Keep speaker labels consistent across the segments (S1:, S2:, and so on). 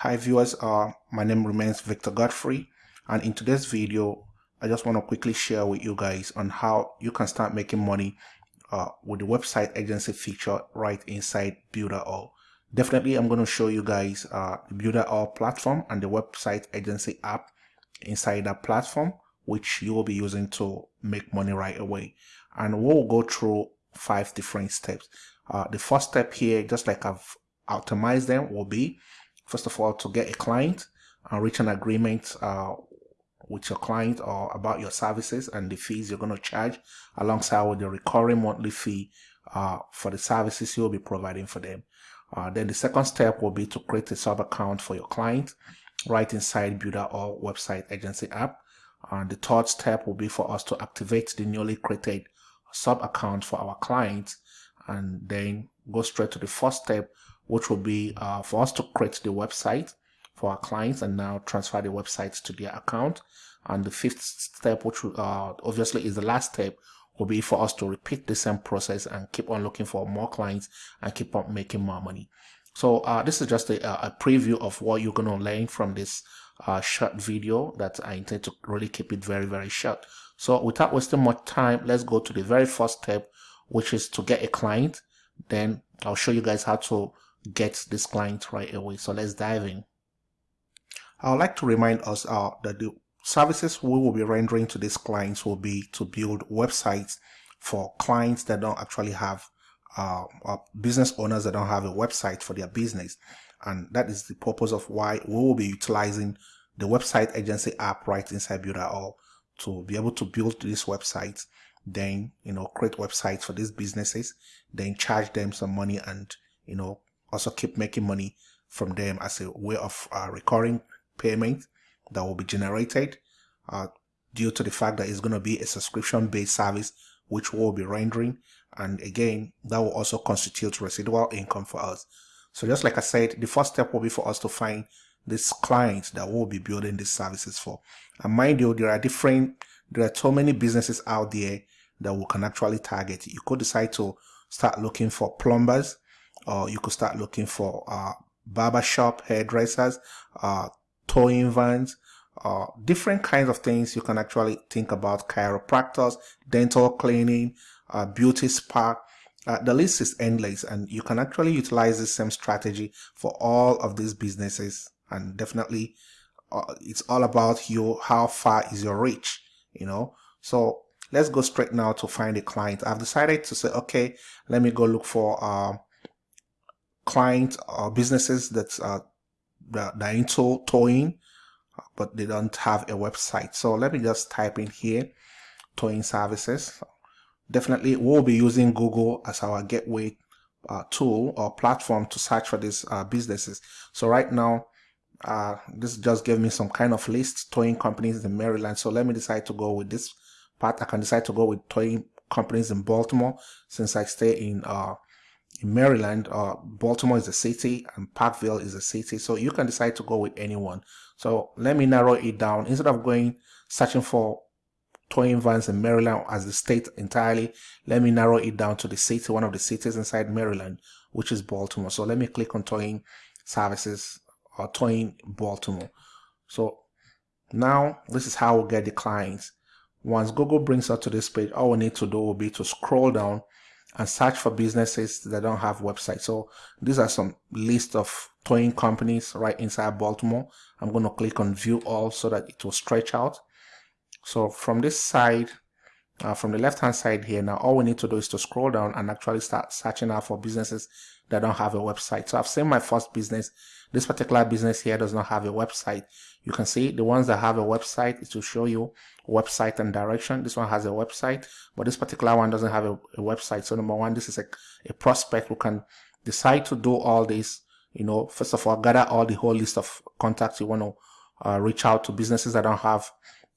S1: Hi viewers, uh, my name remains Victor Godfrey and in today's video I just want to quickly share with you guys on how you can start making money uh, with the website agency feature right inside Builderall. Definitely I'm going to show you guys uh, the Builderall platform and the website agency app inside that platform which you will be using to make money right away and we'll go through five different steps. Uh, the first step here just like I've optimized them will be first of all to get a client and reach an agreement uh, with your client or about your services and the fees you're going to charge alongside with the recurring monthly fee uh, for the services you'll be providing for them. Uh, then the second step will be to create a sub account for your client right inside Builderall website agency app. And the third step will be for us to activate the newly created sub account for our clients and then go straight to the first step which will be uh, for us to create the website for our clients and now transfer the websites to their account. And the fifth step, which uh, obviously is the last step, will be for us to repeat the same process and keep on looking for more clients and keep on making more money. So uh, this is just a, a, preview of what you're going to learn from this uh, short video that I intend to really keep it very, very short. So without wasting much time, let's go to the very first step, which is to get a client. Then I'll show you guys how to get this client right away. So let's dive in. I would like to remind us uh, that the services we will be rendering to these clients will be to build websites for clients that don't actually have uh, business owners that don't have a website for their business. And that is the purpose of why we will be utilizing the website agency app right inside Builderall to be able to build these websites, then, you know, create websites for these businesses, then charge them some money and, you know, also keep making money from them as a way of uh, recurring payment that will be generated uh, due to the fact that it's going to be a subscription based service which we'll be rendering. And again that will also constitute residual income for us. So just like i said the first step will be for us to find this client that we'll be building these services for. And mind you there are different there are so many businesses out there that we can actually target. You could decide to start looking for plumbers or you could start looking for uh, barbershop hairdressers, uh, towing vans, uh, different kinds of things you can actually think about chiropractors, dental cleaning, uh, beauty spa. Uh, the list is endless and you can actually utilize the same strategy for all of these businesses and definitely uh, it's all about you how far is your reach you know so let's go straight now to find a client i've decided to say okay let me go look for um, clients or businesses that are, that are into towing, but they don't have a website. So let me just type in here, towing services. Definitely we'll be using Google as our gateway uh, tool or platform to search for these uh, businesses. So right now, uh, this just gave me some kind of list towing companies in Maryland. So let me decide to go with this part. I can decide to go with towing companies in Baltimore since I stay in uh, Maryland, uh, Baltimore is a city and Parkville is a city. So you can decide to go with anyone. So let me narrow it down. Instead of going searching for towing vans in Maryland as the state entirely, let me narrow it down to the city, one of the cities inside Maryland, which is Baltimore. So let me click on towing services or towing Baltimore. So now this is how we get the clients. Once Google brings us to this page, all we need to do will be to scroll down and search for businesses that don't have websites. So these are some list of towing companies right inside Baltimore. I'm going to click on view all so that it will stretch out. So from this side, uh, from the left hand side here, now all we need to do is to scroll down and actually start searching out for businesses that don't have a website. So I've seen my first business. This particular business here does not have a website. You can see the ones that have a website, it will show you website and direction. This one has a website, but this particular one doesn't have a, a website. So number one, this is a, a prospect who can decide to do all this. You know, first of all, gather all the whole list of contacts you want to uh, reach out to businesses that don't have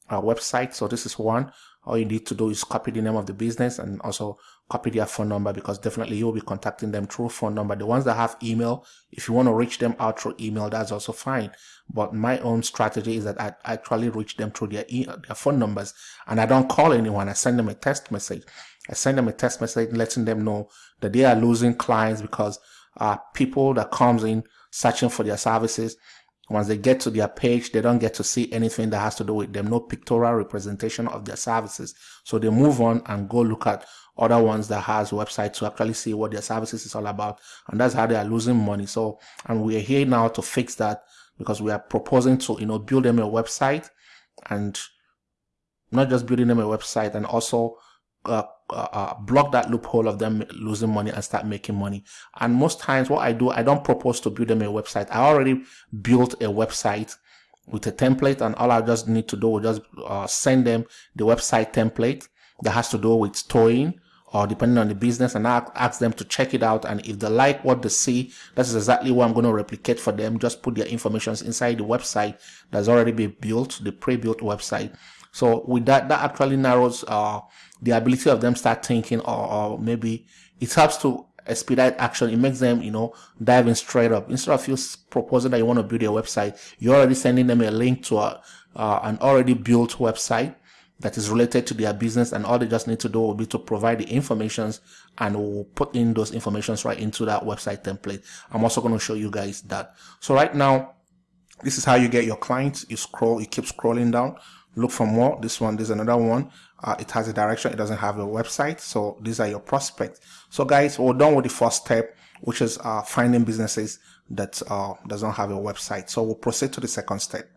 S1: a website. So this is one all you need to do is copy the name of the business and also copy their phone number because definitely you'll be contacting them through phone number. The ones that have email, if you want to reach them out through email, that's also fine. But my own strategy is that I actually reach them through their, e their phone numbers and I don't call anyone. I send them a text message. I send them a text message letting them know that they are losing clients because uh, people that comes in searching for their services once they get to their page, they don't get to see anything that has to do with them, no pictorial representation of their services. So they move on and go look at other ones that has websites to actually see what their services is all about. And that's how they are losing money. So, and we are here now to fix that because we are proposing to, you know, build them a website and not just building them a website and also uh, uh, block that loophole of them losing money and start making money. And most times what I do, I don't propose to build them a website. I already built a website with a template and all I just need to do is just uh, send them the website template that has to do with towing or depending on the business and I ask them to check it out and if they like what they see that's exactly what I'm going to replicate for them just put their information inside the website that's already been built the pre-built website so with that that actually narrows uh, the ability of them start thinking or, or maybe it helps to expedite action. It makes them, you know, diving straight up. Instead of you proposing that you want to build a website, you're already sending them a link to a, uh, an already built website that is related to their business and all they just need to do will be to provide the informations and we'll put in those informations right into that website template. I'm also going to show you guys that. So right now, this is how you get your clients. You scroll, you keep scrolling down, look for more. This one, there's another one. Uh, it has a direction. It doesn't have a website. So these are your prospects. So guys, we're done with the first step, which is uh, finding businesses that uh, doesn't have a website. So we'll proceed to the second step.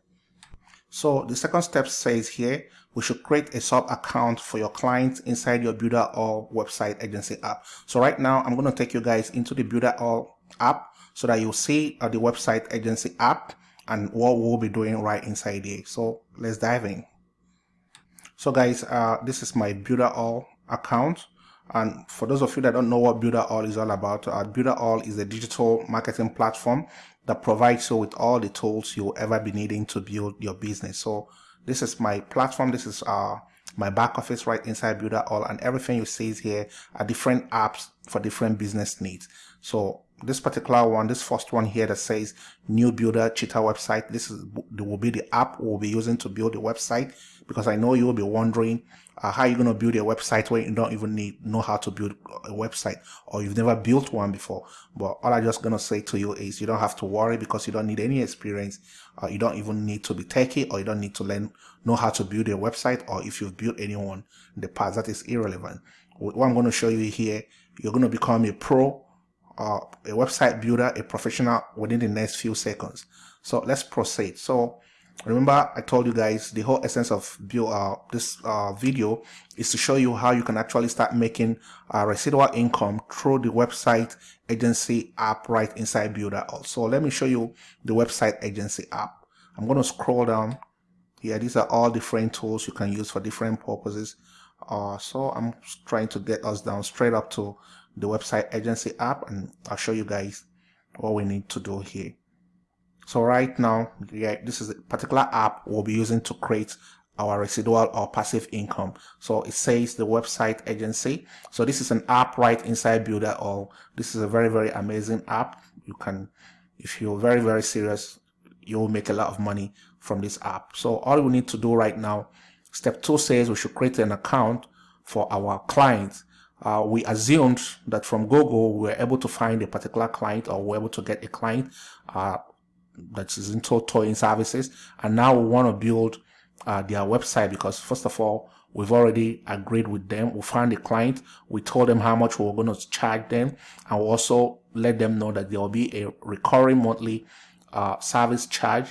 S1: So the second step says here, we should create a sub account for your clients inside your Builderall website agency app. So right now I'm going to take you guys into the Builderall app so that you'll see uh, the website agency app and what we'll be doing right inside here. So let's dive in. So guys, uh, this is my Builderall account. And for those of you that don't know what Builderall is all about, uh, Builderall is a digital marketing platform that provides you with all the tools you'll ever be needing to build your business. So this is my platform. This is uh, my back office right inside Builderall and everything you see is here are different apps for different business needs. So this particular one, this first one here that says new builder cheetah website. This is the will be the app we'll be using to build the website because I know you'll be wondering uh, how you're going to build a website where you don't even need know how to build a website or you've never built one before. But all I'm just going to say to you is you don't have to worry because you don't need any experience. Uh, you don't even need to be techy or you don't need to learn know how to build a website or if you've built anyone in the past that is irrelevant. What I'm going to show you here, you're going to become a pro uh, a website builder, a professional within the next few seconds. So let's proceed. So remember I told you guys the whole essence of build, uh, this uh, video is to show you how you can actually start making uh, residual income through the website agency app right inside Builder. So let me show you the website agency app. I'm going to scroll down here. These are all different tools you can use for different purposes. Uh, so I'm trying to get us down straight up to the website agency app and I'll show you guys what we need to do here. So right now, yeah, this is a particular app we'll be using to create our residual or passive income. So it says the website agency. So this is an app right inside Builderall This is a very, very amazing app. You can, if you're very, very serious, you'll make a lot of money from this app. So all we need to do right now, step two says we should create an account for our clients uh, we assumed that from Google we were able to find a particular client or we are able to get a client uh, that is into towing services. And now we want to build uh, their website because first of all we've already agreed with them. We found a client. We told them how much we are going to charge them. And we also let them know that there will be a recurring monthly uh, service charge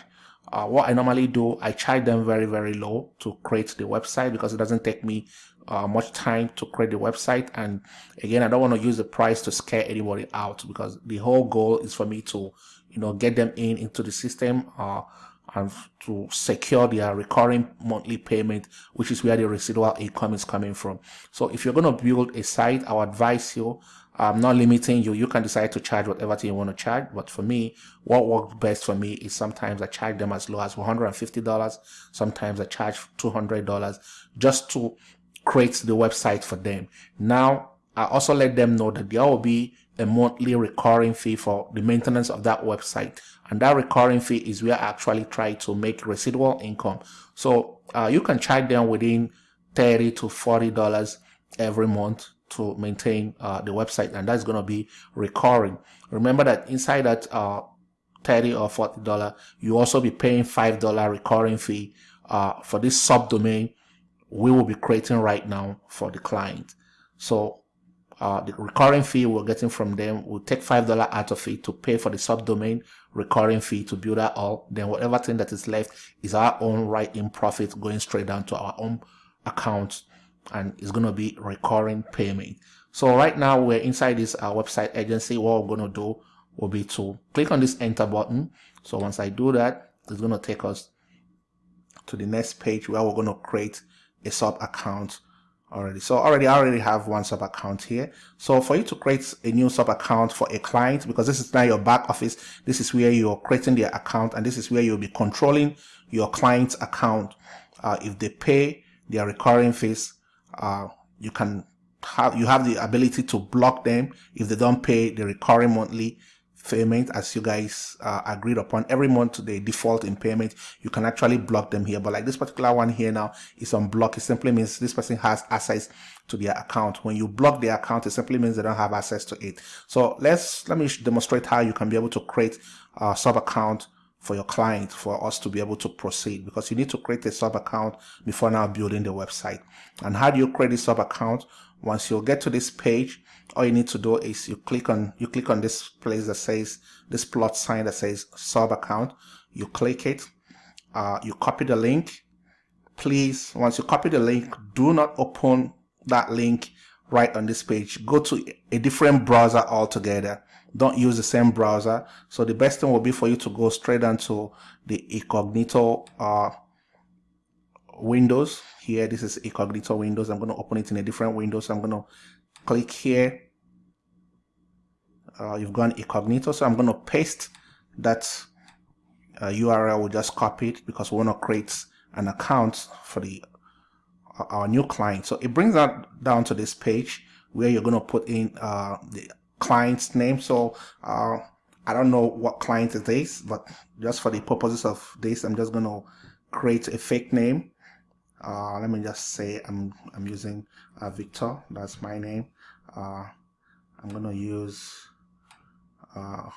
S1: uh, what I normally do, I charge them very, very low to create the website because it doesn't take me uh, much time to create the website. And again, I don't want to use the price to scare anybody out because the whole goal is for me to, you know, get them in into the system uh, and to secure their recurring monthly payment, which is where the residual income is coming from. So if you're going to build a site, I would advise you I'm not limiting you. You can decide to charge whatever you want to charge. But for me, what works best for me is sometimes I charge them as low as $150. Sometimes I charge $200 just to create the website for them. Now, I also let them know that there will be a monthly recurring fee for the maintenance of that website. And that recurring fee is where I actually try to make residual income. So uh, you can charge them within 30 to $40 every month to maintain uh, the website and that's going to be recurring. Remember that inside that uh, 30 or 40 dollar you also be paying five dollar recurring fee uh, for this subdomain we will be creating right now for the client. So uh, the recurring fee we're getting from them will take five dollar out of it to pay for the subdomain recurring fee to Builderall then whatever thing that is left is our own right in profit going straight down to our own account and it's going to be recurring payment. So right now we're inside this uh, website agency. What we're going to do will be to click on this enter button. So once i do that it's going to take us to the next page where we're going to create a sub account already. So already i already have one sub account here. So for you to create a new sub account for a client because this is now your back office this is where you're creating their account and this is where you'll be controlling your client's account uh, if they pay their recurring fees uh, you can have you have the ability to block them. If they don't pay the recurring monthly payment. As you guys uh, agreed upon every month they default in payment. You can actually block them here. But like this particular one here now is on block it simply means this person has access to their account. When you block their account it simply means they don't have access to it. So let's let me demonstrate how you can be able to create a sub account for your client for us to be able to proceed because you need to create a sub account before now building the website. And how do you create a sub account? Once you get to this page all you need to do is you click on you click on this place that says this plot sign that says sub account. You click it. Uh, you copy the link. Please once you copy the link do not open that link right on this page. Go to a different browser altogether don't use the same browser. So the best thing will be for you to go straight onto the incognito uh, windows. Here this is incognito windows. I'm going to open it in a different window. So i'm going to click here. Uh, you've gone incognito. So I'm going to paste that uh, URL we just copied because we want to create an account for the uh, our new client. So it brings that down to this page where you're going to put in uh, the client's name. So uh, I don't know what client it is but just for the purposes of this I'm just going to create a fake name. Uh, let me just say I'm, I'm using uh, Victor. That's my name. Uh, I'm gonna use uh,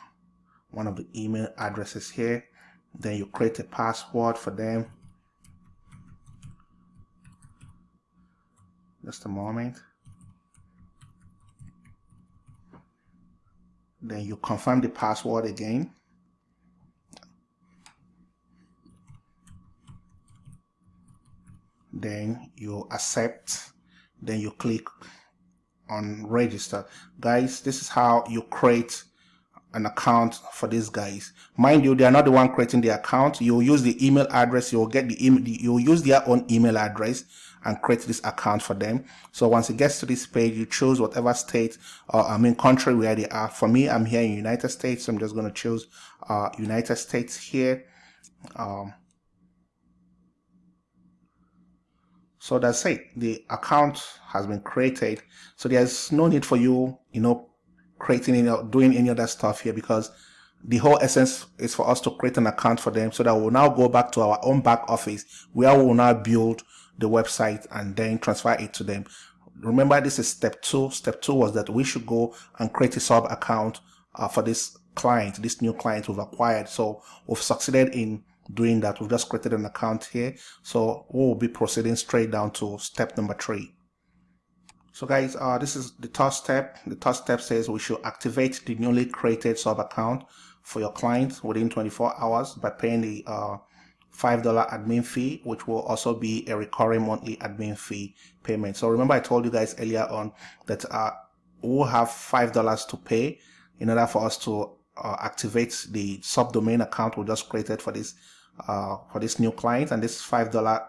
S1: one of the email addresses here. Then you create a password for them. Just a moment then you confirm the password again. Then you accept. Then you click on register. Guys this is how you create an account for these guys. Mind you they are not the one creating the account. You'll use the email address. You'll get the email you'll use their own email address and create this account for them so once it gets to this page you choose whatever state or i mean country where they are for me i'm here in united states so i'm just going to choose uh, united states here um, So that's it. The account has been created. So there's no need for you, you know, creating any, doing any other stuff here because the whole essence is for us to create an account for them so that we'll now go back to our own back office where we'll now build the website and then transfer it to them. Remember, this is step two. Step two was that we should go and create a sub account uh, for this client, this new client we've acquired. So we've succeeded in doing that we've just created an account here so we'll be proceeding straight down to step number three so guys uh, this is the third step the third step says we should activate the newly created sub account for your client within 24 hours by paying the uh, $5 admin fee, which will also be a recurring monthly admin fee payment. So remember I told you guys earlier on that uh, we'll have $5 to pay in order for us to uh, activate the subdomain account we just created for this uh, for this new client. And this five dollar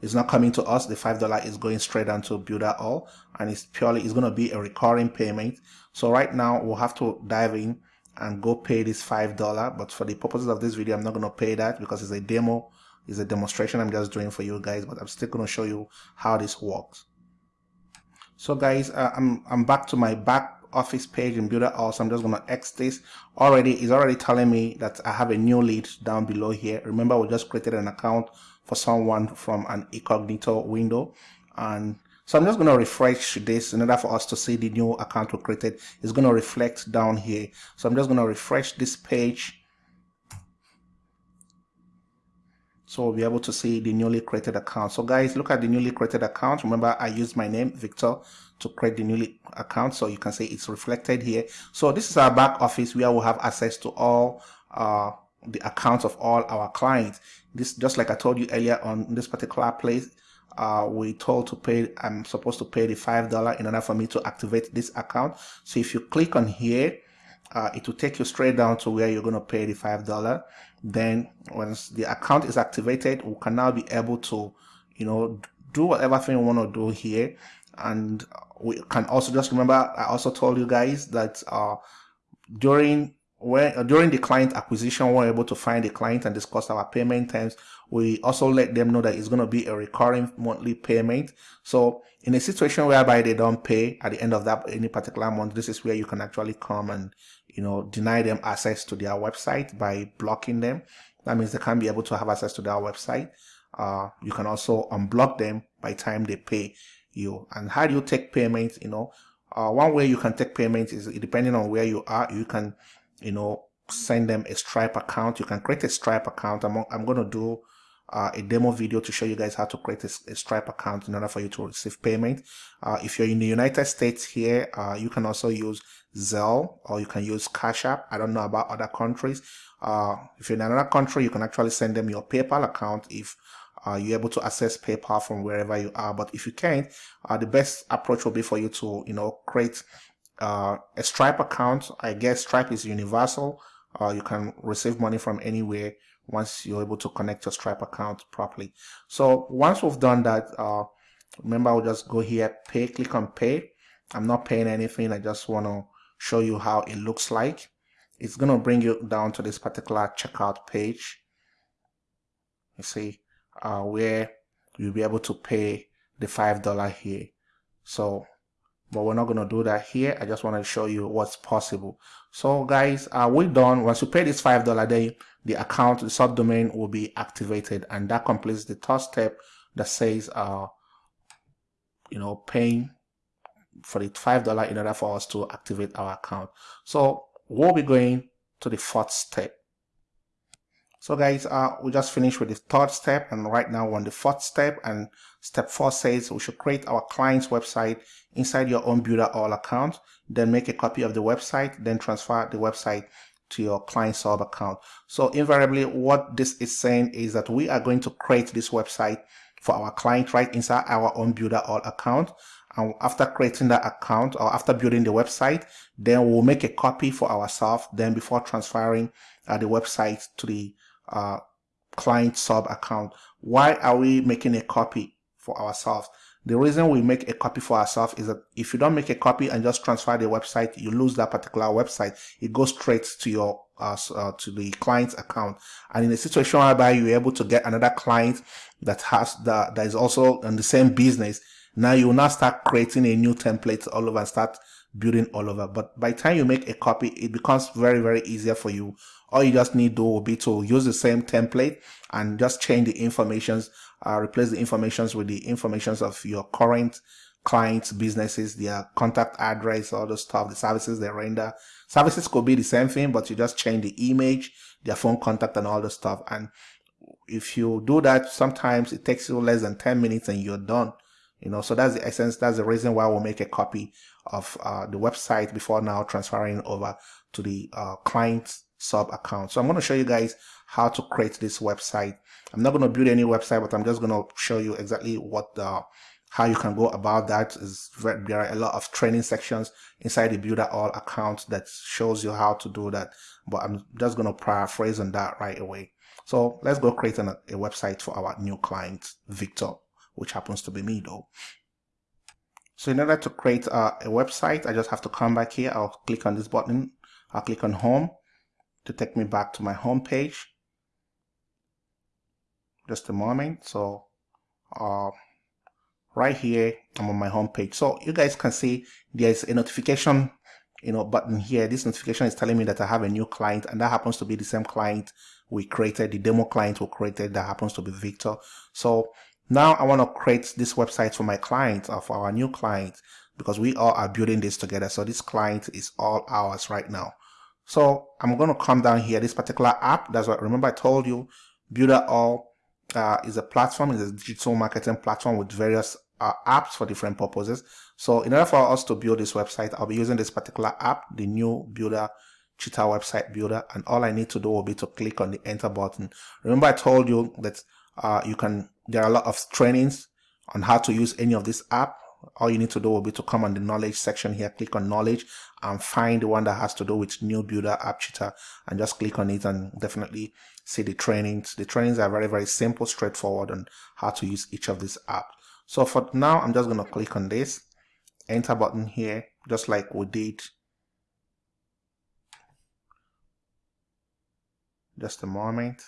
S1: is not coming to us. The five dollar is going straight onto Builderall and it's purely it's going to be a recurring payment. So right now we'll have to dive in and go pay this five dollar but for the purposes of this video i'm not going to pay that because it's a demo it's a demonstration i'm just doing for you guys but i'm still going to show you how this works. So guys uh, i'm i'm back to my back office page in Builderall so I'm just gonna X this. Already it's already telling me that I have a new lead down below here. Remember we just created an account for someone from an incognito window and so I'm just going to refresh this in order for us to see the new account we created. It's going to reflect down here. So I'm just going to refresh this page. So we'll be able to see the newly created account. So guys look at the newly created account. Remember i used my name victor to create the newly account. So you can see it's reflected here. So this is our back office where we have access to all uh, the accounts of all our clients. This just like i told you earlier on this particular place uh, we told to pay i'm supposed to pay the five dollar in order for me to activate this account. So if you click on here uh, it will take you straight down to where you're going to pay the five dollar. Then once the account is activated we can now be able to you know do whatever thing we want to do here. And we can also just remember i also told you guys that uh, during when uh, during the client acquisition we're able to find the client and discuss our payment terms. We also let them know that it's going to be a recurring monthly payment. So in a situation whereby they don't pay at the end of that any particular month this is where you can actually come and you know deny them access to their website by blocking them. That means they can't be able to have access to their website. Uh, you can also unblock them by time they pay you. And how do you take payments you know uh, one way you can take payments is depending on where you are you can you know send them a stripe account. You can create a stripe account. I'm, I'm going to do uh, a demo video to show you guys how to create a, a stripe account in order for you to receive payment. Uh, if you're in the united states here uh, you can also use zelle or you can use cash app. I don't know about other countries. Uh, if you're in another country you can actually send them your paypal account if uh, you're able to access PayPal from wherever you are. But if you can't, uh, the best approach will be for you to, you know, create uh, a Stripe account. I guess Stripe is universal. Uh, you can receive money from anywhere once you're able to connect your Stripe account properly. So once we've done that, uh, remember I'll just go here, pay, click on pay. I'm not paying anything. I just want to show you how it looks like. It's going to bring you down to this particular checkout page. You see, uh, where you'll be able to pay the five dollar here so but we're not going to do that here. I just want to show you what's possible. So guys uh, we're done? Once you pay this five dollar day the account the subdomain will be activated and that completes the third step that says uh you know paying for the five dollar in order for us to activate our account. So we'll be going to the fourth step so guys, uh, we just finished with the third step and right now we're on the fourth step and step four says we should create our client's website inside your own Builderall account, then make a copy of the website, then transfer the website to your client sub account. So invariably what this is saying is that we are going to create this website for our client right inside our own Builderall account. And after creating that account or after building the website, then we'll make a copy for ourselves. Then before transferring uh, the website to the uh, client sub account. Why are we making a copy for ourselves? The reason we make a copy for ourselves is that if you don't make a copy and just transfer the website, you lose that particular website. It goes straight to your uh, uh, to the client's account. And in a situation whereby you're able to get another client that has that that is also in the same business, now you will now start creating a new template all over and start building all over. But by the time you make a copy, it becomes very, very easier for you. All you just need to do will be to use the same template and just change the informations, uh, replace the informations with the informations of your current clients, businesses, their contact address, all the stuff, the services they render. Services could be the same thing, but you just change the image, their phone contact and all the stuff. And if you do that, sometimes it takes you less than 10 minutes and you're done you know so that's the essence that's the reason why we'll make a copy of uh, the website before now transferring over to the uh, client sub account so i'm going to show you guys how to create this website. I'm not going to build any website but i'm just going to show you exactly what the how you can go about that. Is there are a lot of training sections inside the Builderall account that shows you how to do that but i'm just going to paraphrase on that right away. So let's go create an, a website for our new client victor which happens to be me though. So in order to create a, website, I just have to come back here. I'll click on this button. I'll click on home to take me back to my home page. Just a moment. So uh, right here, I'm on my home page. So you guys can see there's a notification you know button here this notification is telling me that I have a new client and that happens to be the same client we created the demo client we created that happens to be Victor so now I want to create this website for my client or for our new client because we all are building this together. So this client is all ours right now. So I'm going to come down here, this particular app. That's what, remember I told you, Builderall uh, is a platform, is a digital marketing platform with various uh, apps for different purposes. So in order for us to build this website, I'll be using this particular app, the new builder cheetah website builder and all I need to do will be to click on the enter button. Remember I told you that uh, you can, there are a lot of trainings on how to use any of this app. All you need to do will be to come on the knowledge section here, click on knowledge and find the one that has to do with new builder app cheetah and just click on it and definitely see the trainings. The trainings are very, very simple, straightforward on how to use each of these apps. So for now, I'm just going to click on this enter button here, just like we did just a moment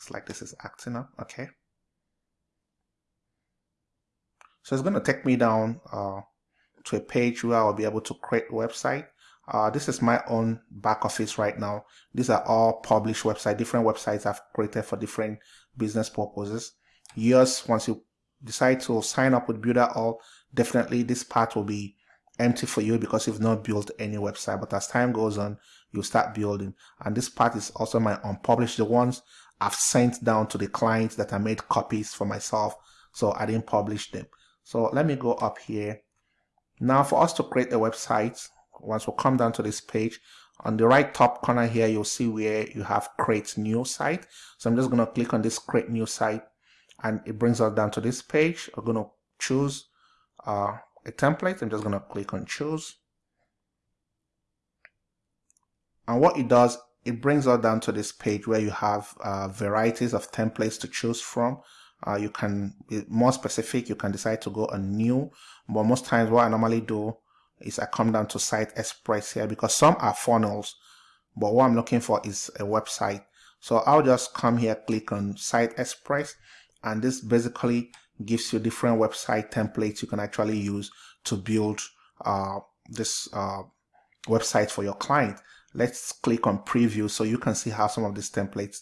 S1: it's like this is acting up okay? So it's going to take me down uh, to a page where I'll be able to create a website. Uh, this is my own back office right now. These are all published websites different websites I've created for different business purposes. Yes, once you decide to sign up with Builderall, definitely this part will be empty for you because you've not built any website. But as time goes on you start building. And this part is also my unpublished the ones I've sent down to the clients that I made copies for myself so I didn't publish them. So let me go up here. Now for us to create a website once we come down to this page on the right top corner here you'll see where you have create new site. So I'm just going to click on this create new site and it brings us down to this page. I'm going to choose uh, a template. I'm just going to click on choose. And what it does it brings us down to this page where you have uh, varieties of templates to choose from. Uh, you can be more specific you can decide to go on new but most times what I normally do is I come down to site express here because some are funnels but what I'm looking for is a website. So I'll just come here click on site express and this basically gives you different website templates you can actually use to build uh, this uh, website for your client let's click on preview so you can see how some of these templates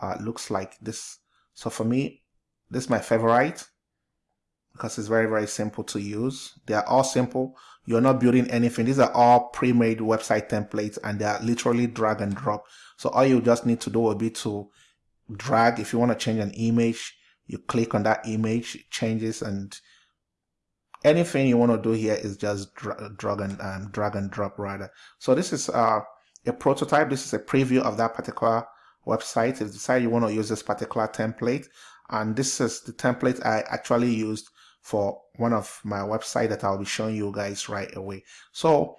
S1: uh, looks like this. So for me this is my favorite because it's very very simple to use. They are all simple. You're not building anything. These are all pre-made website templates and they are literally drag and drop. So all you just need to do will be to drag. If you want to change an image you click on that image changes and anything you want to do here is just drag and um, drag and drop rather. So this is uh, a prototype. This is a preview of that particular website. If you decide you want to use this particular template, and this is the template I actually used for one of my website that I'll be showing you guys right away. So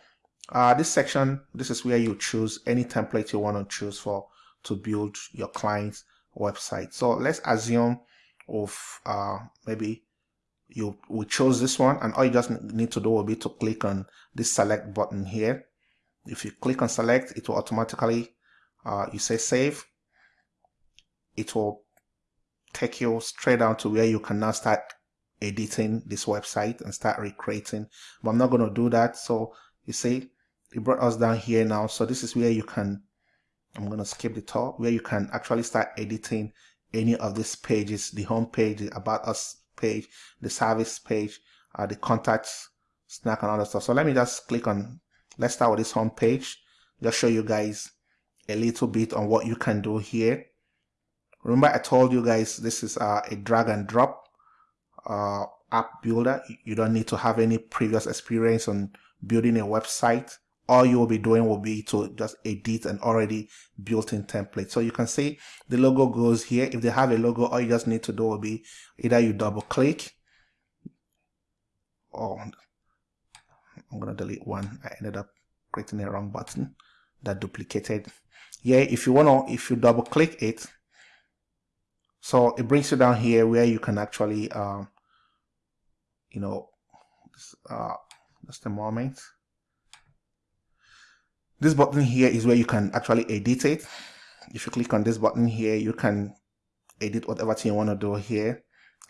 S1: uh, this section, this is where you choose any template you want to choose for to build your client's website. So let's assume of uh, maybe you we chose this one and all you just need to do will be to click on this select button here if you click on select it will automatically uh, you say save. It will take you straight down to where you can now start editing this website and start recreating. But I'm not going to do that. So you see it brought us down here now. So this is where you can I'm going to skip the top where you can actually start editing any of these pages the home page the about us page the service page uh, the contacts snack and other stuff. So let me just click on let's start with this home page. Just show you guys a little bit on what you can do here. Remember I told you guys this is uh, a drag and drop uh, app builder. You don't need to have any previous experience on building a website. All you will be doing will be to just edit an already built-in template. So you can see the logo goes here. If they have a logo all you just need to do will be either you double click or I'm gonna delete one. I ended up creating a wrong button that duplicated. Yeah if you want to if you double click it so it brings you down here where you can actually um, you know uh, just a moment. This button here is where you can actually edit it. If you click on this button here you can edit whatever thing you want to do here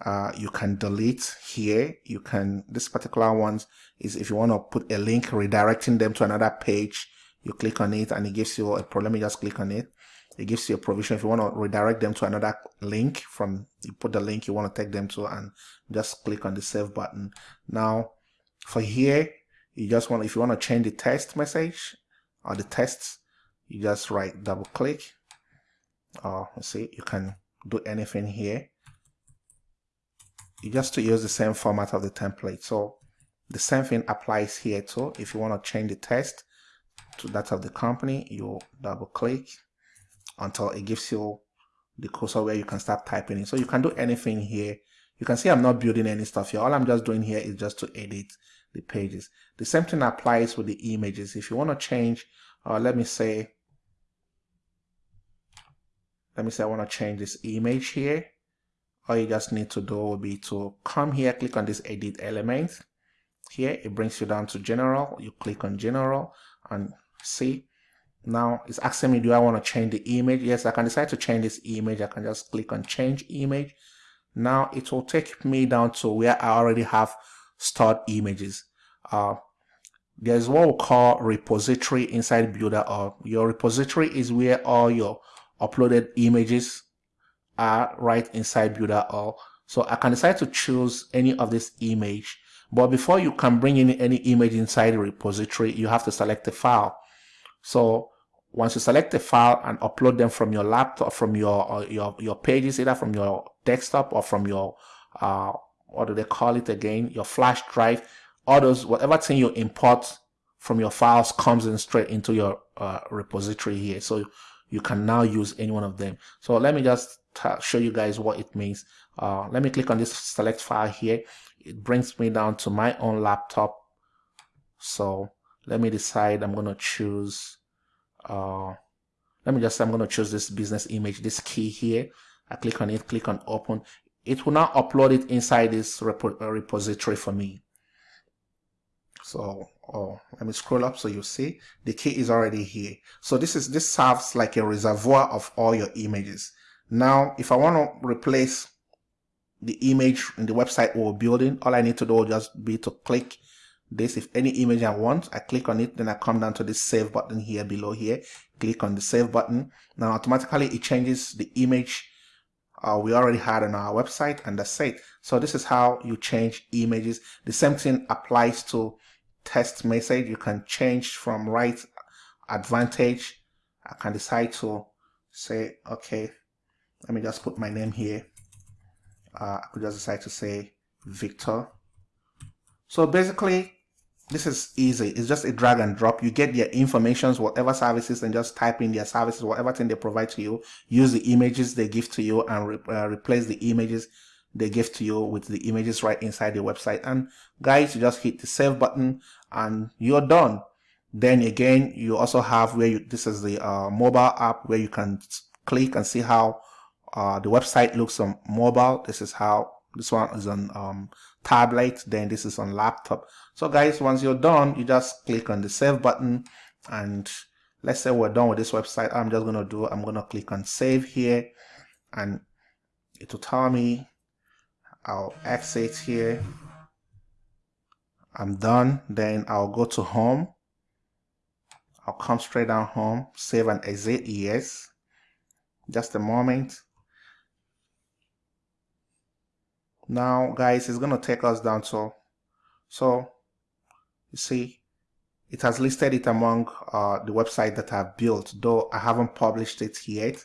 S1: uh, you can delete here. You can this particular ones is if you want to put a link redirecting them to another page you click on it and it gives you a problem you just click on it. It gives you a provision if you want to redirect them to another link from you put the link you want to take them to and just click on the save button. Now for here you just want if you want to change the text message or the text you just right double click. Or uh, see you can do anything here you just to use the same format of the template. So the same thing applies here too. If you want to change the text to that of the company you double click until it gives you the cursor where you can start typing in. So you can do anything here. You can see I'm not building any stuff here. All I'm just doing here is just to edit the pages. The same thing applies with the images. If you want to change uh, let me say let me say I want to change this image here all you just need to do will be to come here click on this edit element. Here it brings you down to general. You click on general and see. Now it's asking me do I want to change the image? Yes I can decide to change this image. I can just click on change image. Now it will take me down to where I already have stored images. Uh, there's what we call repository inside Builderall your repository is where all your uploaded images are right inside Builderall. So I can decide to choose any of this image but before you can bring in any image inside the repository you have to select the file. So once you select the file and upload them from your laptop from your uh, your your pages either from your desktop or from your uh what do they call it again? Your flash drive those whatever thing you import from your files comes in straight into your uh, repository here. So you can now use any one of them. So let me just show you guys what it means. Uh, let me click on this select file here. It brings me down to my own laptop. So let me decide I'm gonna choose uh, let me just I'm gonna choose this business image this key here. I click on it click on open. It will now upload it inside this uh, repository for me. So oh let me scroll up so you see. The key is already here. So this is this serves like a reservoir of all your images now if I want to replace the image in the website we're building all I need to do will just be to click this. If any image I want I click on it then I come down to this save button here below here. Click on the save button. Now automatically it changes the image uh, we already had on our website and that's it. So this is how you change images. The same thing applies to text message. You can change from right advantage. I can decide to say okay let me just put my name here. Uh, I could just decide to say Victor. So basically this is easy. It's just a drag and drop. You get their informations whatever services and just type in their services whatever thing they provide to you. Use the images they give to you and re uh, replace the images they give to you with the images right inside the website. And guys you just hit the save button and you're done. Then again you also have where you this is the uh, mobile app where you can click and see how uh, the website looks on mobile. This is how this one is on um, tablet then this is on laptop. So guys once you're done you just click on the save button. And let's say we're done with this website I'm just gonna do I'm gonna click on save here. And it will tell me I'll exit here. I'm done. Then I'll go to home. I'll come straight down home save and exit. Yes. Just a moment now guys it's gonna take us down to so you see it has listed it among uh, the website that I've built though I haven't published it yet.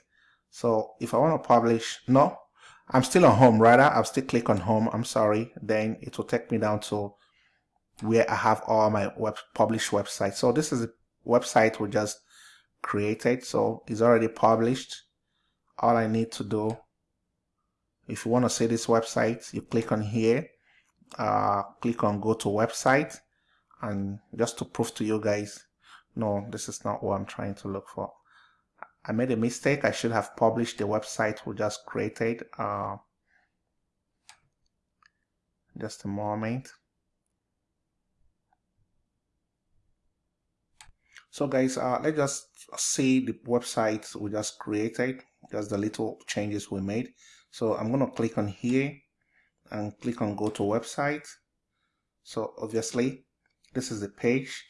S1: So if I want to publish no I'm still on home rather I'll still click on home. I'm sorry. Then it will take me down to where I have all my web published websites. So this is a website we just created. So it's already published. All I need to do if you want to see this website you click on here uh, click on go to website and just to prove to you guys no this is not what I'm trying to look for. I made a mistake. I should have published the website we just created uh, just a moment. So guys uh, let's just see the website we just created just the little changes we made so I'm going to click on here and click on go to website. So obviously this is the page.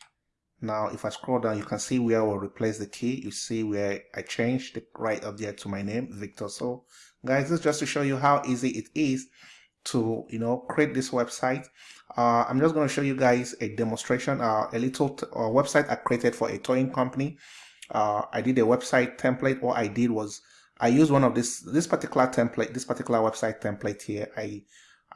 S1: Now if I scroll down you can see where I will replace the key. You see where I changed the right up there to my name Victor. So guys this is just to show you how easy it is to you know create this website. Uh, I'm just going to show you guys a demonstration uh, a little uh, website I created for a towing company. Uh, I did a website template. What I did was I use one of this this particular template, this particular website template here. I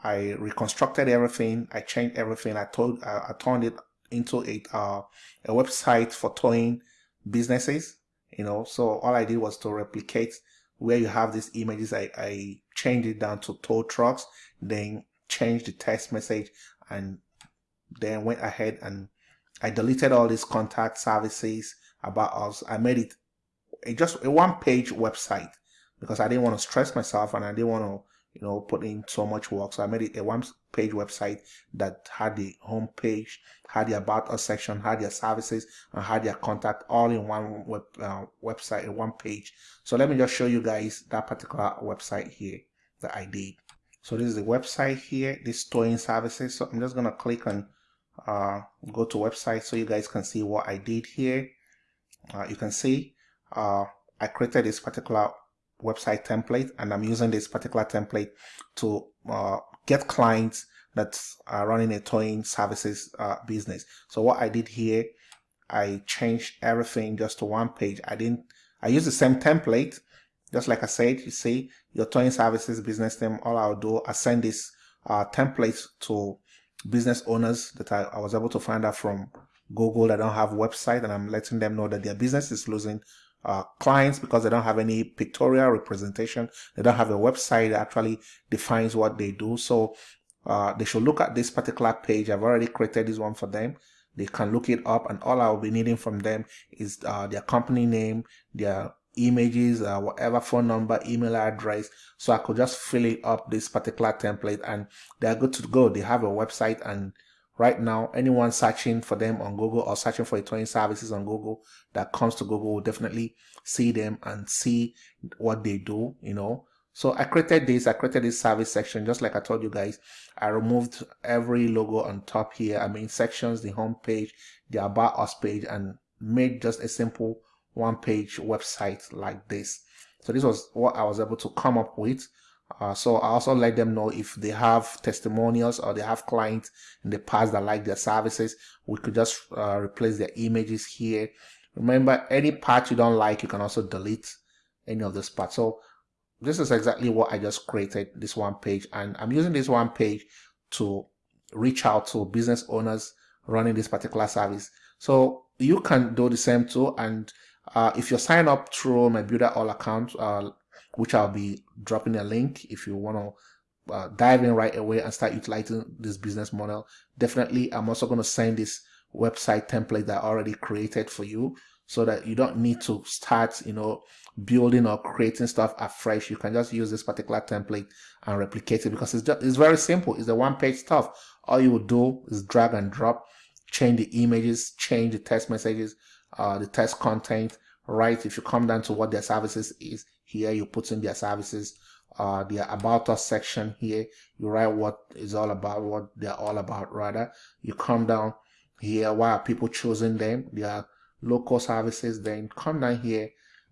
S1: I reconstructed everything. I changed everything. I told uh, I turned it into a uh, a website for towing businesses. You know, so all I did was to replicate where you have these images. I I changed it down to tow trucks, then changed the text message, and then went ahead and I deleted all these contact services about us. I made it just a one page website because I didn't want to stress myself and I didn't want to, you know, put in so much work. So I made it a one page website that had the home page, had the about us section, had their services, and had their contact all in one web uh, website, in one page. So let me just show you guys that particular website here that I did. So this is the website here, this towing services. So I'm just gonna click on uh, go to website so you guys can see what I did here. Uh, you can see uh, I created this particular website template and I'm using this particular template to uh, get clients that are running a towing services uh, business. So what I did here, I changed everything just to one page. I didn't, I used the same template, just like I said, you see, your towing services business name, all I'll do, I send this uh, template to business owners that I, I was able to find out from Google that don't have website and I'm letting them know that their business is losing uh, clients because they don't have any pictorial representation. They don't have a website that actually defines what they do. So uh, they should look at this particular page. I've already created this one for them. They can look it up and all I'll be needing from them is uh, their company name, their images, uh, whatever phone number, email address. So I could just fill it up this particular template and they're good to go. They have a website and right now anyone searching for them on Google or searching for towing services on Google that comes to Google will definitely see them and see what they do, you know. So I created this, I created this service section, just like I told you guys. I removed every logo on top here. I mean sections, the home page, the about us page, and made just a simple one page website like this. So this was what I was able to come up with. Uh, so I also let them know if they have testimonials or they have clients in the past that like their services, we could just uh, replace their images here. Remember, any part you don't like, you can also delete any of this part. So this is exactly what I just created, this one page. And I'm using this one page to reach out to business owners running this particular service. So you can do the same too. And uh, if you sign up through my Builderall account, uh, which I'll be dropping a link if you want to uh, dive in right away and start utilizing this business model, definitely I'm also going to send this website template that I already created for you so that you don't need to start, you know, building or creating stuff afresh. You can just use this particular template and replicate it because it's just, it's very simple. It's a one page stuff. All you will do is drag and drop, change the images, change the text messages, uh, the test content, right? If you come down to what their services is here, you put in their services, uh, their about us section here, you write what is all about, what they're all about rather. You come down here, why are people choosing them? Their local services, then come down here,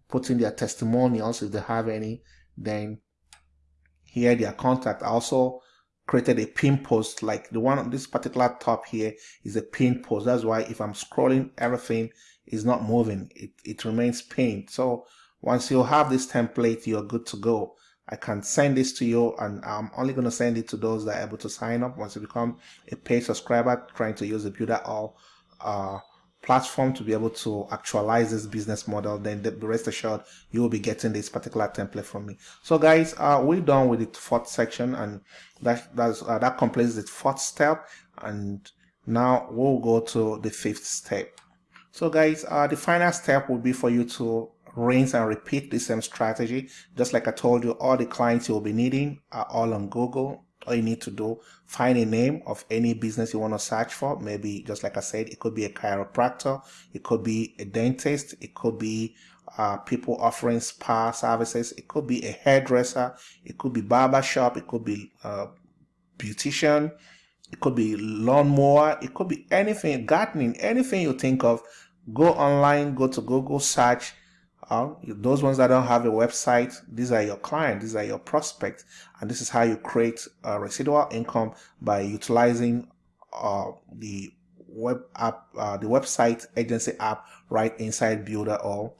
S1: put in their testimonials if they have any, then here their contact. also created a pin post like the one on this particular top here is a pin post that's why if i'm scrolling everything is not moving it, it remains pinned so once you have this template you're good to go. I can send this to you and I'm only going to send it to those that are able to sign up. Once you become a paid subscriber trying to use the Builderall uh, platform to be able to actualize this business model then the rest assured you will be getting this particular template from me. So guys uh, we're done with the fourth section and that that's, uh, that completes the fourth step and now we'll go to the fifth step. So guys, uh, the final step will be for you to rinse and repeat the same strategy. Just like I told you, all the clients you'll be needing are all on Google. All you need to do, find a name of any business you want to search for. Maybe, just like I said, it could be a chiropractor, it could be a dentist, it could be uh, people offering spa services, it could be a hairdresser, it could be barber shop, it could be a uh, beautician, it could be lawnmower, it could be anything, gardening, anything you think of go online, go to Google, search. Uh, those ones that don't have a website, these are your clients, these are your prospects, and this is how you create a residual income by utilizing uh, the web app, uh, the website agency app right inside Builderall.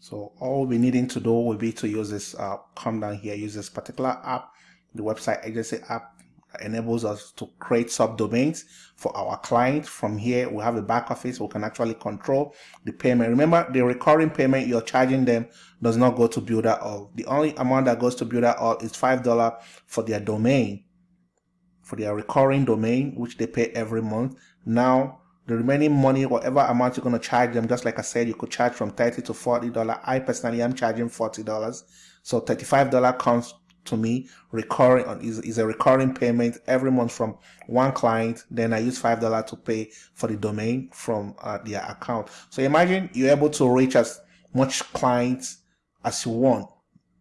S1: So all be needing to do will be to use this, uh, come down here, use this particular app, the website agency app enables us to create subdomains for our client. From here, we have a back office. We can actually control the payment. Remember, the recurring payment you're charging them does not go to Builderall. The only amount that goes to Builderall is $5 for their domain, for their recurring domain, which they pay every month. Now, the remaining money, whatever amount you're going to charge them, just like I said, you could charge from 30 to $40. I personally am charging $40. So $35 comes to me recurring is, is a recurring payment every month from one client. Then i use five dollar to pay for the domain from uh, their account. So imagine you're able to reach as much clients as you want.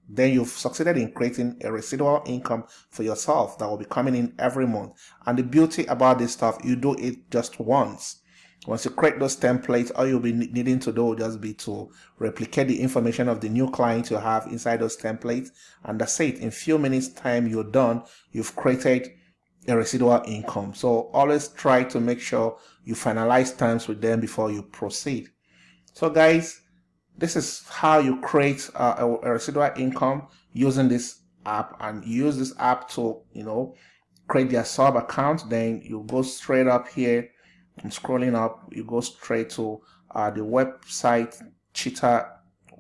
S1: Then you've succeeded in creating a residual income for yourself that will be coming in every month. And the beauty about this stuff you do it just once once you create those templates, all you'll be needing to do will just be to replicate the information of the new client you have inside those templates. And that's it. In few minutes time, you're done. You've created a residual income. So always try to make sure you finalize terms with them before you proceed. So guys, this is how you create a, a residual income using this app and use this app to, you know, create their sub account. Then you go straight up here and scrolling up, you go straight to uh, the website Cheetah,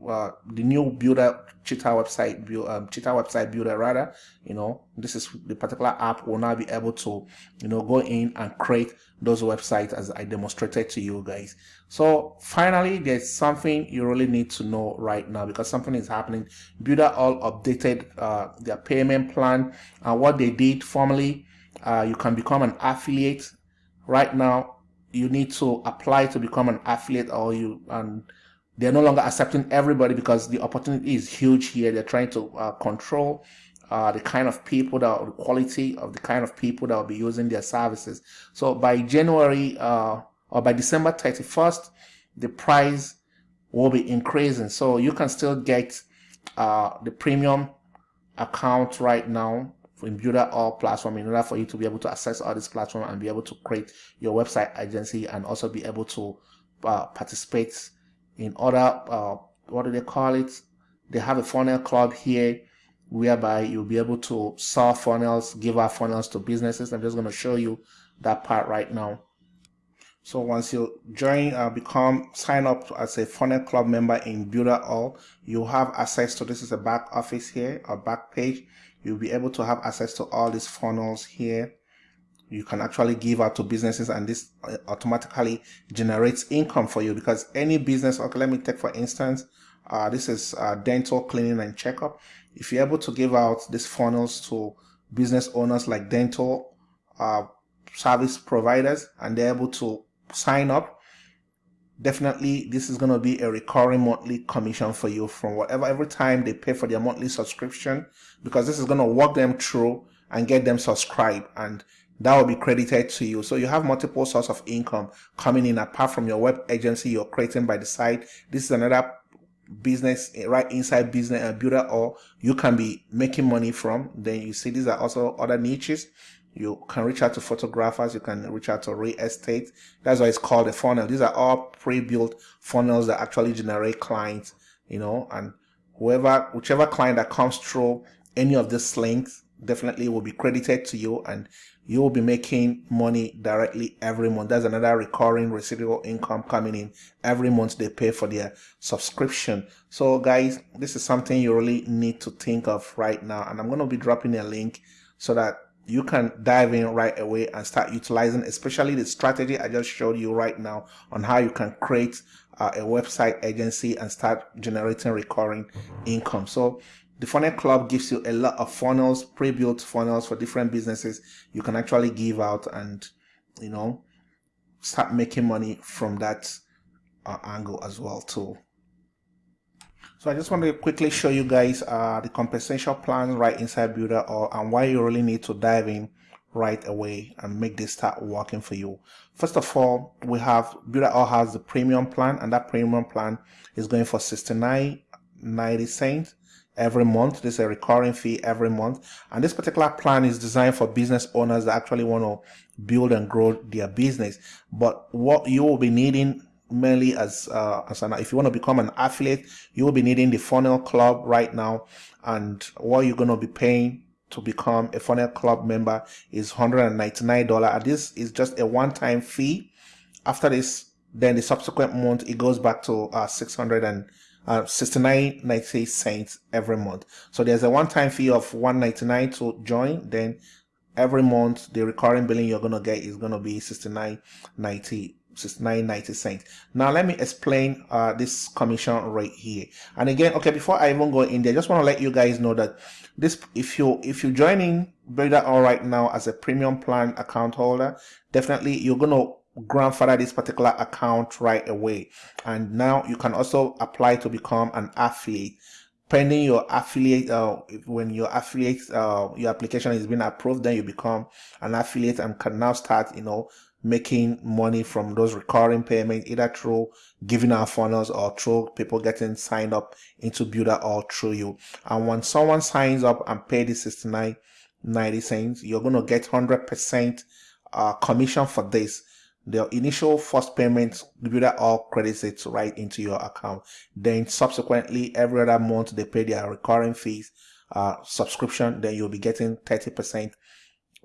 S1: uh, the new builder Cheetah website, um, Cheetah website builder rather. You know, this is the particular app will now be able to, you know, go in and create those websites as I demonstrated to you guys. So finally, there's something you really need to know right now because something is happening. Builderall updated uh, their payment plan and what they did formally. Uh, you can become an affiliate right now you need to apply to become an affiliate or you and they're no longer accepting everybody because the opportunity is huge here. They're trying to uh, control uh, the kind of people that the quality of the kind of people that will be using their services. So by January uh, or by December 31st the price will be increasing. So you can still get uh, the premium account right now in Builderall platform in order for you to be able to access all this platform and be able to create your website agency and also be able to uh, participate in other uh, what do they call it? They have a funnel club here whereby you'll be able to sell funnels give out funnels to businesses. I'm just going to show you that part right now. So once you join uh, become sign up as a funnel club member in Builderall you have access to this is a back office here a back page you'll be able to have access to all these funnels here. You can actually give out to businesses and this uh, automatically generates income for you because any business okay let me take for instance uh, this is uh, dental cleaning and checkup. If you're able to give out these funnels to business owners like dental uh, service providers and they're able to sign up definitely this is going to be a recurring monthly commission for you from whatever every time they pay for their monthly subscription because this is going to walk them through and get them subscribed and that will be credited to you. So you have multiple source of income coming in apart from your web agency you're creating by the side. This is another business eh, right inside business uh, builder, or you can be making money from. Then you see these are also other niches you can reach out to photographers you can reach out to real estate. That's why it's called a funnel. These are all pre-built funnels that actually generate clients you know and whoever whichever client that comes through any of these links definitely will be credited to you and you will be making money directly every month. That's another recurring residual income coming in every month they pay for their subscription. So guys this is something you really need to think of right now and i'm going to be dropping a link so that you can dive in right away and start utilizing especially the strategy I just showed you right now on how you can create uh, a website agency and start generating recurring income. So the funnel club gives you a lot of funnels, pre-built funnels for different businesses you can actually give out and you know start making money from that uh, angle as well too. So I just want to quickly show you guys uh, the compensation plan right inside Builderall and why you really need to dive in right away and make this start working for you. First of all, we have Builderall has the premium plan and that premium plan is going for 69.90 cents every month. This is a recurring fee every month. And this particular plan is designed for business owners that actually want to build and grow their business. But what you will be needing mainly as uh, as an if you want to become an affiliate you will be needing the funnel club right now. And what you're going to be paying to become a funnel club member is $199 and this is just a one-time fee. After this then the subsequent month it goes back to uh, 600 and uh, 69.90 cents every month. So there's a one-time fee of 199 to join. Then every month the recurring billing you're gonna get is gonna be 69.90 69.90 cents. Now let me explain uh, this commission right here. And again okay before i even go in there I just want to let you guys know that this if you if you're joining Builderall all right now as a premium plan account holder definitely you're gonna grandfather this particular account right away. And now you can also apply to become an affiliate. Pending your affiliate uh, when your affiliate uh, your application is being approved then you become an affiliate and can now start you know making money from those recurring payments either through giving our funnels or through people getting signed up into builder or through you. And when someone signs up and pay the 69 90 cents you're going to get 100 percent uh, commission for this. The initial first payment Builderall credits it right into your account. Then subsequently every other month they pay their recurring fees uh, subscription then you'll be getting 30 percent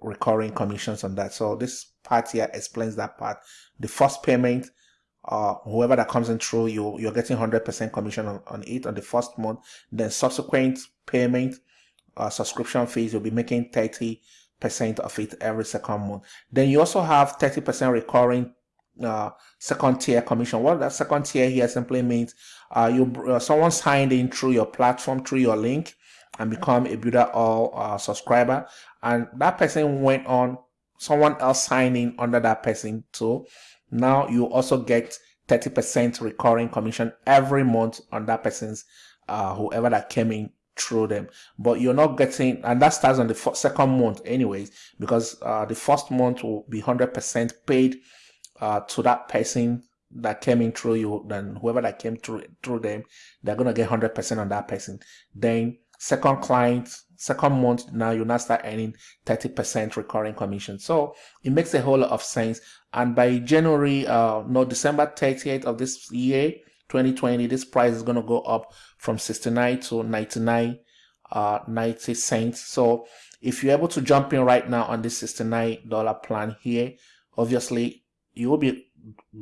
S1: recurring commissions on that so this part here explains that part the first payment uh whoever that comes in through you you're getting 100 percent commission on, on it on the first month then subsequent payment uh subscription fees you'll be making 30 percent of it every second month. Then you also have 30% recurring uh, second tier commission. What that second tier here simply means uh, you uh, someone signed in through your platform, through your link, and become a Builderall uh, subscriber, and that person went on. Someone else signing under that person too. Now you also get 30% recurring commission every month on that person's uh, whoever that came in through them but you're not getting and that starts on the second month anyways because uh, the first month will be 100% paid uh, to that person that came in through you then whoever that came through through them they're gonna get 100% on that person then second client second month now you now start earning 30% recurring commission. So it makes a whole lot of sense. And by january uh no december 30th of this year 2020 this price is going to go up from 69 to 99 uh 90 cents. So if you're able to jump in right now on this 69 dollar plan here obviously you will be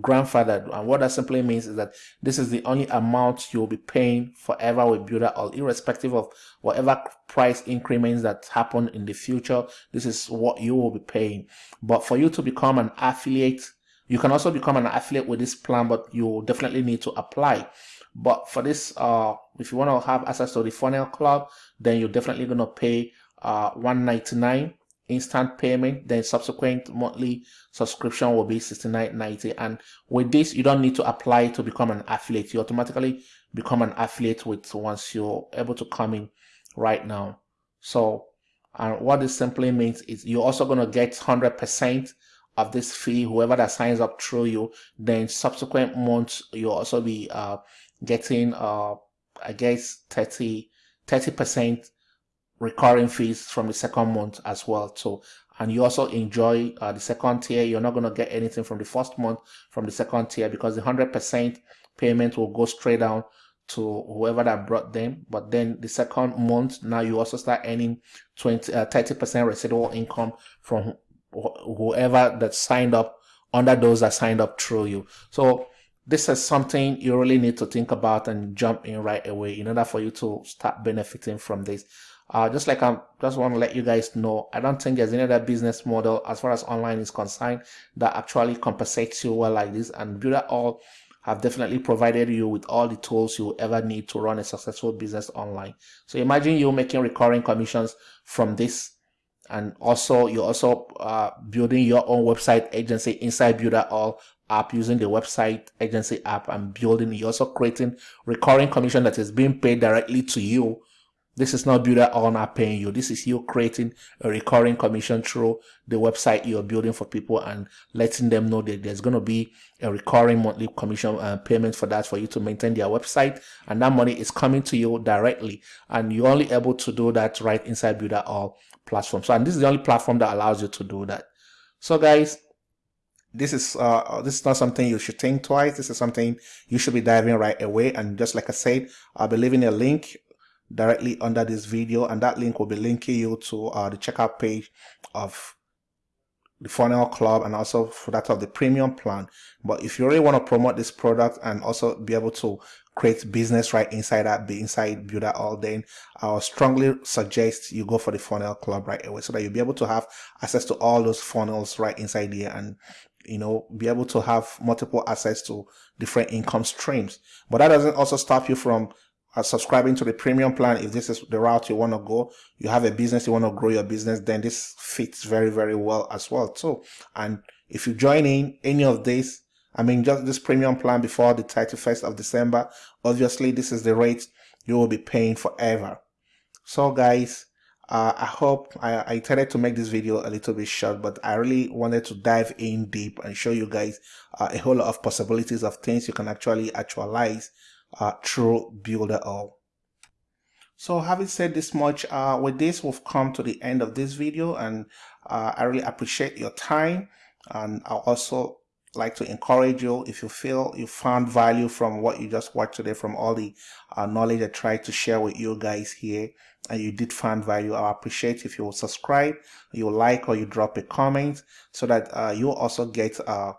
S1: grandfathered. And what that simply means is that this is the only amount you'll be paying forever with Builderall irrespective of whatever price increments that happen in the future. This is what you will be paying. But for you to become an affiliate you can also become an affiliate with this plan, but you definitely need to apply. But for this, uh, if you want to have access to the funnel club, then you're definitely going to pay uh, 199 instant payment then subsequent monthly subscription will be 69.90 and with this you don't need to apply to become an affiliate. You automatically become an affiliate with once you're able to come in right now. So and what this simply means is you're also going to get 100 percent of this fee. Whoever that signs up through you then subsequent months you'll also be uh, getting uh, i guess 30 30 percent recurring fees from the second month as well so and you also enjoy uh, the second tier you're not going to get anything from the first month from the second tier because the 100 percent payment will go straight down to whoever that brought them but then the second month now you also start earning 20 uh, 30 percent residual income from whoever that signed up under those that signed up through you. So this is something you really need to think about and jump in right away in order for you to start benefiting from this. Uh, just like I just want to let you guys know, I don't think there's any other business model as far as online is concerned that actually compensates you well like this. And Builderall have definitely provided you with all the tools you ever need to run a successful business online. So imagine you making recurring commissions from this and also you're also uh, building your own website agency inside Builderall app using the website agency app and building you're also creating recurring commission that is being paid directly to you this is not Builderall not paying you this is you creating a recurring commission through the website you're building for people and letting them know that there's going to be a recurring monthly commission uh, payment for that for you to maintain their website and that money is coming to you directly and you're only able to do that right inside Builderall platform. So, and this is the only platform that allows you to do that. So guys, this is uh, this is not something you should think twice. This is something you should be diving right away. And just like I said, I'll be leaving a link directly under this video, and that link will be linking you to uh, the checkout page of the funnel club and also for that of the premium plan. But if you really want to promote this product and also be able to create business right inside that be inside Builderall then i'll strongly suggest you go for the funnel club right away so that you'll be able to have access to all those funnels right inside here and you know be able to have multiple access to different income streams. But that doesn't also stop you from uh, subscribing to the premium plan if this is the route you want to go. You have a business you want to grow your business then this fits very very well as well too. And if you join in any of this i mean just this premium plan before the 31st of december obviously this is the rate you will be paying forever. So guys uh, I hope I, I intended to make this video a little bit short, but I really wanted to dive in deep and show you guys uh, a whole lot of possibilities of things you can actually actualize uh, through Builderall. So having said this much, uh, with this we've come to the end of this video and uh, I really appreciate your time and I also like to encourage you if you feel you found value from what you just watched today from all the uh, knowledge I tried to share with you guys here and you did find value I appreciate if you will subscribe you like or you drop a comment so that uh, you also get uh,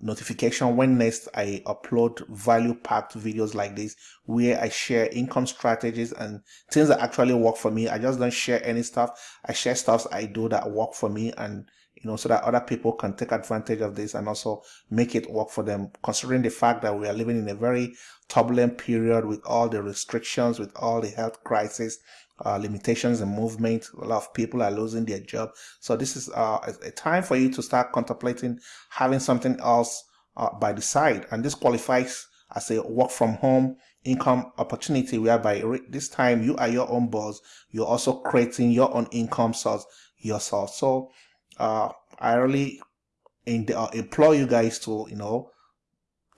S1: notification when next I upload value packed videos like this where I share income strategies and things that actually work for me. I just don't share any stuff. I share stuff I do that work for me and you know so that other people can take advantage of this and also make it work for them considering the fact that we are living in a very turbulent period with all the restrictions with all the health crisis uh, limitations in movement. A lot of people are losing their job. So this is uh, a time for you to start contemplating having something else uh, by the side. And this qualifies as a work from home income opportunity whereby this time you are your own boss. You're also creating your own income source yourself. So uh, I really uh, implore you guys to, you know,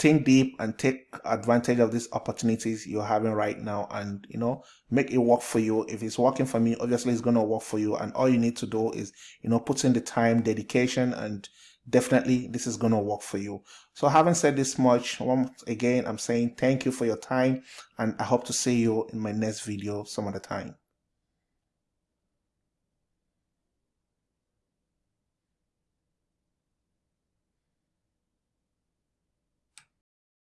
S1: think deep and take advantage of these opportunities you're having right now and you know make it work for you. If it's working for me obviously it's going to work for you. And all you need to do is you know put in the time dedication and definitely this is going to work for you. So having said this much once again i'm saying thank you for your time and i hope to see you in my next video some other time